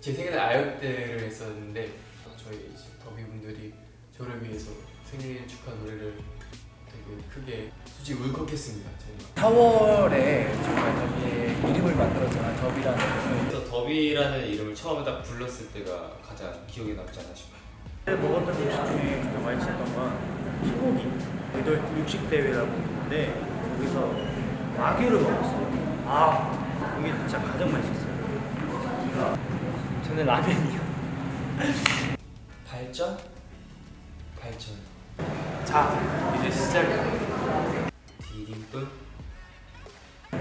제 생일에 아역대를 했었는데 저희 이제 더비분들이 저를 위해서 생일 축하 노래를 되게 크게 솔직히 울컥했습니다 정말 4월에 정말 더비의 이름을 만들었잖아 더비라는 그래서 더비라는 이름을 처음에 딱 불렀을 때가 가장 기억에 남지 않나 싶어요. 먹었던 음식 중에 가장 맛있었던 건 소고기 이들 육식 대회라고 있는데 거기서 와규를 먹었어요. 아 이게 진짜 가장 맛있었어요. 저는 라면이요 발전? 발전. 자 이제 시작이야 디딤돌?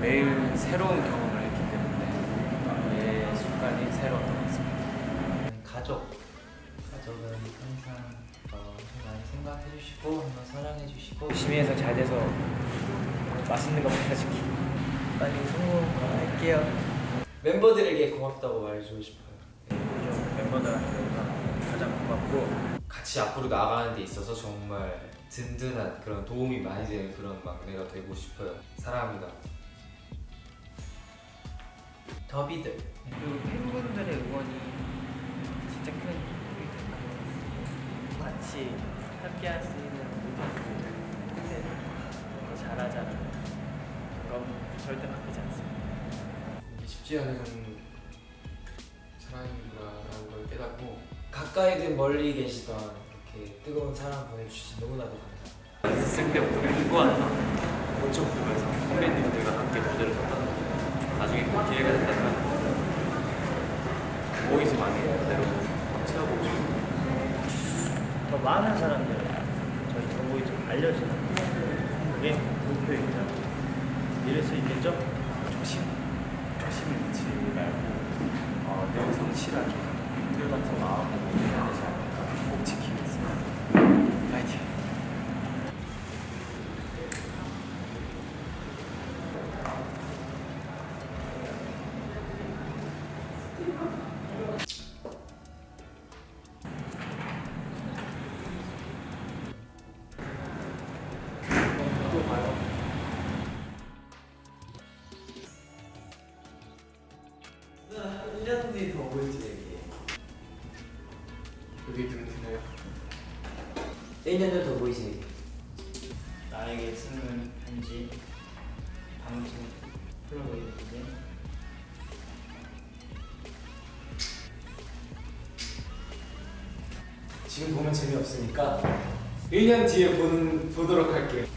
매일 새로운 경험을 했기 때문에 매 순간이 새로웠던 것 같습니다 가족 가족은 항상 어, 좀 많이 생각해 주시고 항상 사랑해 주시고 열심히 해서 잘 돼서 맛있는 거 먹여줄게 빨리 성공할게요 멤버들에게 고맙다고 말해주고 싶어요. 멤버들한테 가장 고맙고 같이 앞으로 나가는 데 있어서 정말 든든한 그런 도움이 많이 되는 그런 막내가 되고 싶어요. 사랑합니다. 더비들 그리고 팬분들의 응원이 진짜 큰 힘이 된다 같이 함께 할 수 있는 모든 더 잘하자는 그럼 절대 바뀌지 않습니다 쉽지 않은 가까이든 멀리 계시던 이렇게 뜨거운 사랑 보내주셔서 너무나도 감사합니다. 있을 때부터 공부하나 엄청 보면서 선배님들과 함께 무대를 섰다는 나중에 그 기회가 된다면 보이지 많이 그대로 채워보고 싶어요 더 많은 사람들 저희 정보이 좀 알려지는 그게 목표입니다. 이럴 수 있겠죠? 조심 조심을 잃지 말고 어, 늘 성실하게 늘 같은 않을 1년을 더 보이세요. 나에게 쓰는 편지 방송 플로그인데. 지금 보면 재미없으니까 1년 뒤에 보는, 보도록 할게요.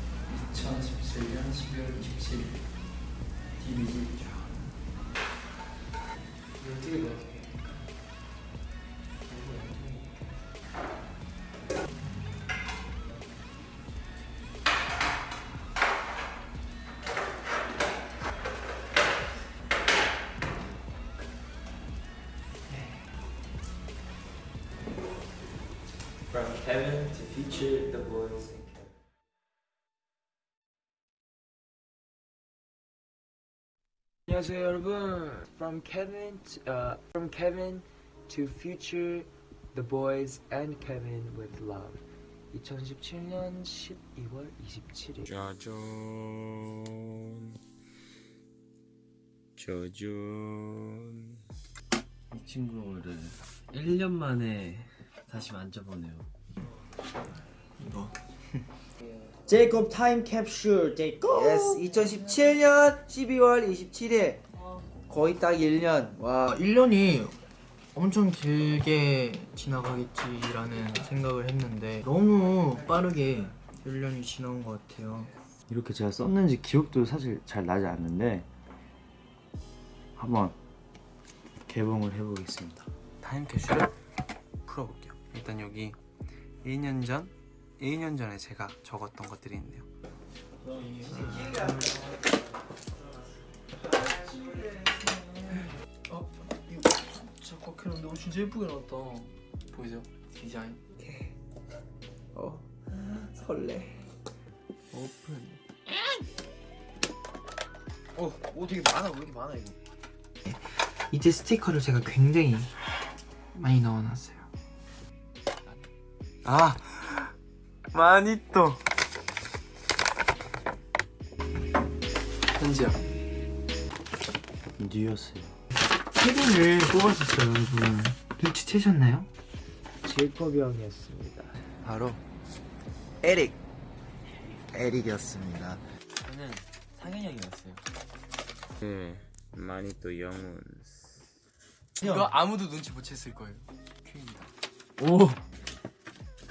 2017년 12월 27일. DBG feature the boys and Kevin. 안녕하세요 여러분. From Kevin, to, uh, from Kevin to Future, The Boys and Kevin with Love. 2017년 12월 27일. 짜잔 짜잔 이 친구를 1년 만에 다시 만져보네요 제이콥 타임 캡슐 제이콥 yes 2017년 12월 27일 거의 딱 1년 와 1년이 엄청 길게 지나가겠지라는 생각을 했는데 너무 빠르게 1년이 지나온 것 같아요. 이렇게 제가 썼는지 기억도 사실 잘 나지 않는데 한번 개봉을 해보겠습니다. 타임캡슐을 풀어볼게요. 일단 여기 1년 전, 1년 전에 제가 적었던 것들이 있네요. 어? 이거 꽉 해놨는데 어, 진짜 예쁘게 나왔다. 보이세요? 디자인. 어 설레 오픈. 어, 오 되게 많아. 왜 이렇게 많아 이거? 이제 스티커를 제가 굉장히 많이 넣어놨어요. 아, 많이 또. 편지야. 뉴였어요. 케빈을 뽑았었어요 여러분 눈치채셨나요? 제이콥 형이었습니다. 바로 에릭. 에릭이었습니다. 저는 상현이 형이었어요. 네, 많이 또 영훈. 이거 아무도 눈치 못 챘을 거예요. 큐입니다. 오!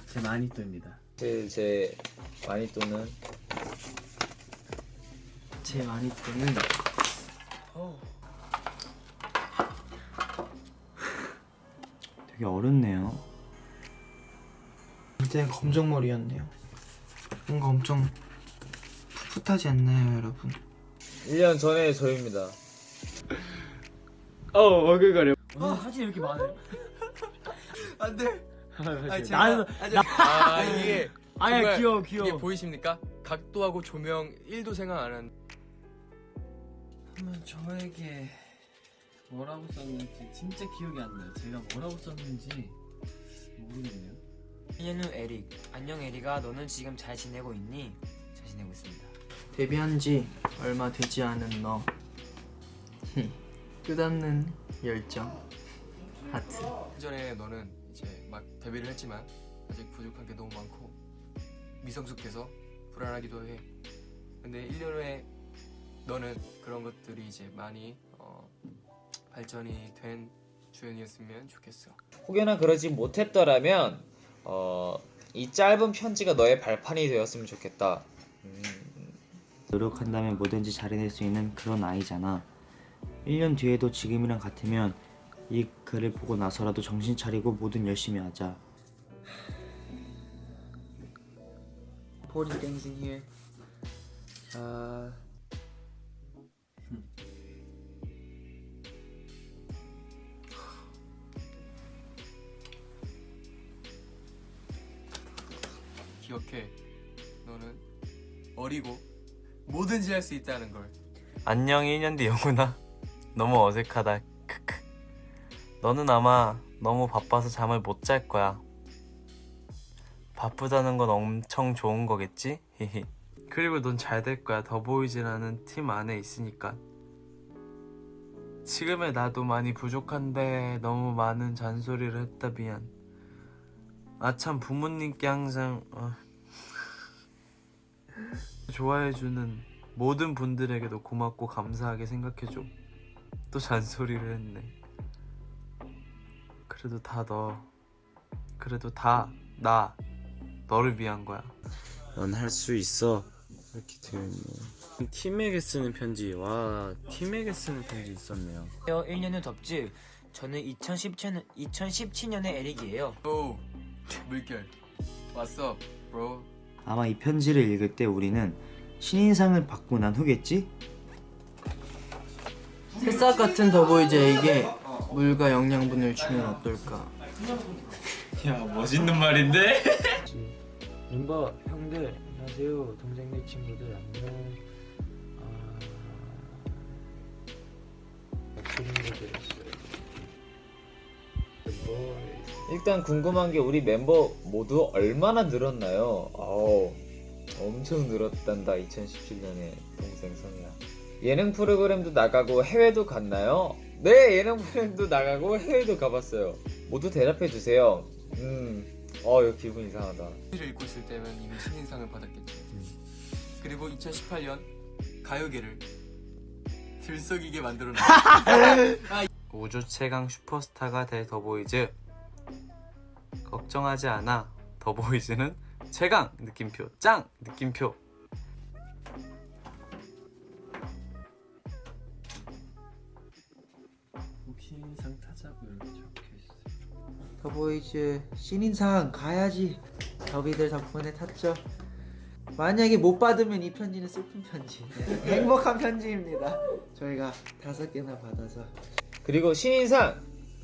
제 마니또입니다 제, 제 마니또는 제 마니또는 되게 어렵네요 그때 검정머리였네요. 뭔가 엄청 풋풋하지 않나요, 여러분? 1년 전에 저입니다. 어 어글거려 오늘 사진 이렇게 많아요? 안돼. 아니, 제가, 나는 아니, 아 이게 정말 귀여워 귀여워 이게 보이십니까? 각도하고 조명 1도 생각 안 한. 그러면 저에게 뭐라고 썼는지 진짜 기억이 안 나요. 제가 뭐라고 썼는지 모르겠네요. 1년 후 에릭. 안녕 에릭아, 너는 지금 잘 지내고 있니? 잘 지내고 있습니다. 데뷔한 지 얼마 되지 않은 너 끝없는 열정 하트 전에 너는 이제 막 데뷔를 했지만 아직 부족한 게 너무 많고 미성숙해서 불안하기도 해. 근데 1년 후에 너는 그런 것들이 이제 많이 어, 발전이 된 주연이었으면 좋겠어. 혹여나 그러지 못했더라면 어, 이 짧은 편지가 너의 발판이 되었으면 좋겠다. 음, 노력한다면 뭐든지 잘해낼 수 있는 그런 아이잖아 1년 뒤에도 지금이랑 같으면 이 글을 보고 나서라도 정신 차리고 뭐든 열심히 하자 Forty things in here. 자, 기억해. 너는 어리고 뭐든지 할 수 있다는 걸. 안녕 1년 뒤 영훈아 너무 어색하다 너는 아마 너무 바빠서 잠을 못 잘 거야 바쁘다는 건 엄청 좋은 거겠지? 히히 그리고 넌 잘 될 거야 더보이즈라는 팀 안에 있으니까 지금의 나도 많이 부족한데 너무 많은 잔소리를 했다 미안 아참 부모님께 항상 어, 좋아해주는 모든 분들에게도 고맙고 감사하게 생각해줘. 또 잔소리를 했네. 그래도 다 너. 그래도 다 나. 너를 위한 거야. 넌 할 수 있어. 이렇게 되어있네. 팀에게 쓰는 편지. 와, 팀에게 쓰는 편지 있었네요. 1년 후 덥지? 저는 2017년, 2017년의 에릭이에요. 오 물결. 왔어, bro. 아마 이 편지를 읽을 때 우리는 신인상을 받고 난 후겠지? 새싹 같은 더보이즈에게 물과 영양분을 주면 어떨까 야, 멋있는 말인데? 멤버 형들 안녕하세요 동생들 친구들 안녕 아... 일단 궁금한 게 우리 멤버 모두 얼마나 늘었나요? 아우 엄청 늘었단다 2017년에 동생 성이야 예능 프로그램도 나가고 해외도 갔나요? 네 예능 프로그램도 나가고 해외도 가봤어요 모두 대답해 주세요 음, 어 이거 기분 이상하다 를 읽고 있을 때면 이미 신인상을 받았겠지. 그리고 2018년 가요계를 들썩이게 만들어놓은 우주 최강 슈퍼스타가 될 더보이즈. 걱정하지 않아. 더보이즈는 최강 느낌표 짱 느낌표. 더보이즈 신인상 가야지. 더비들 덕분에 탔죠. 만약에 못 받으면 이 편지는 슬픈 편지. 네, 행복한 편지입니다. 저희가 다섯 개나 받아서 그리고 신인상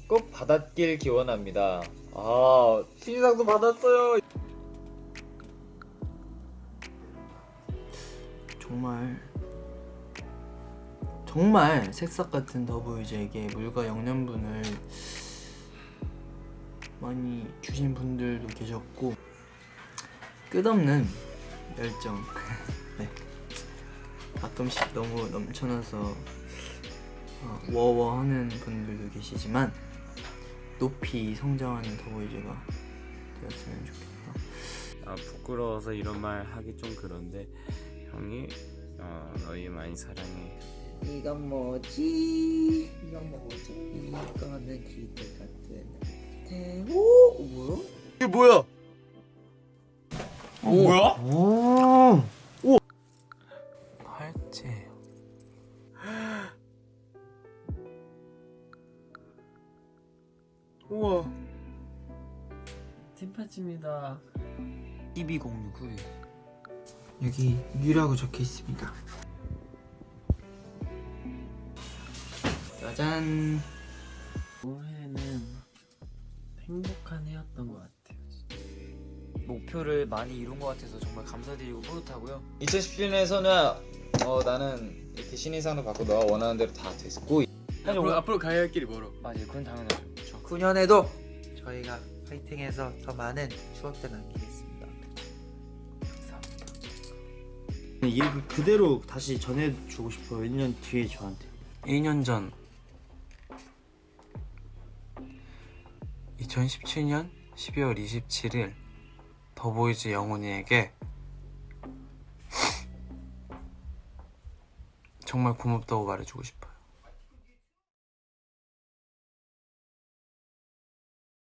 꼭 받았길 기원합니다 아 신인상도 받았어요 정말 정말 새싹 같은 더보이즈에게 물과 영양분을 많이 주신 분들도 계셨고 끝없는 열정 네 가끔씩 너무 넘쳐나서 어, 워워하는 분들도 계시지만 높이 성장하는 더보이즈가 되었으면 좋겠다. 아 부끄러워서 이런 말 하기 좀 그런데 형이 어, 너희 많이 사랑해. 이건 뭐지? 이건 뭐지? 이거는 기대 같은 대오 뭐야? 이게 뭐야? 오 뭐야? 팔찌. 우와. 팀팔찌입니다. 1206 여기 유라고 적혀 있습니다. 짜잔. 올해는 행복한 해였던 것 같아요. 진짜. 목표를 많이 이룬 것 같아서 정말 감사드리고 뿌듯하고요. 2017년에서는 어 나는 이렇게 신인상도 받고 너가 원하는 대로 다 됐고 앞으로 앞으로 가야 할 길이 멀어. 맞아요, 그건 당연하죠. 9년에도 저희가 파이팅해서 더 많은 추억들 남기겠습니다. 이 그대로 다시 전해주고 싶어요 1년 뒤에 저한테 1년 전 2017년 12월 27일 더보이즈 영훈이에게 정말 고맙다고 말해주고 싶어요.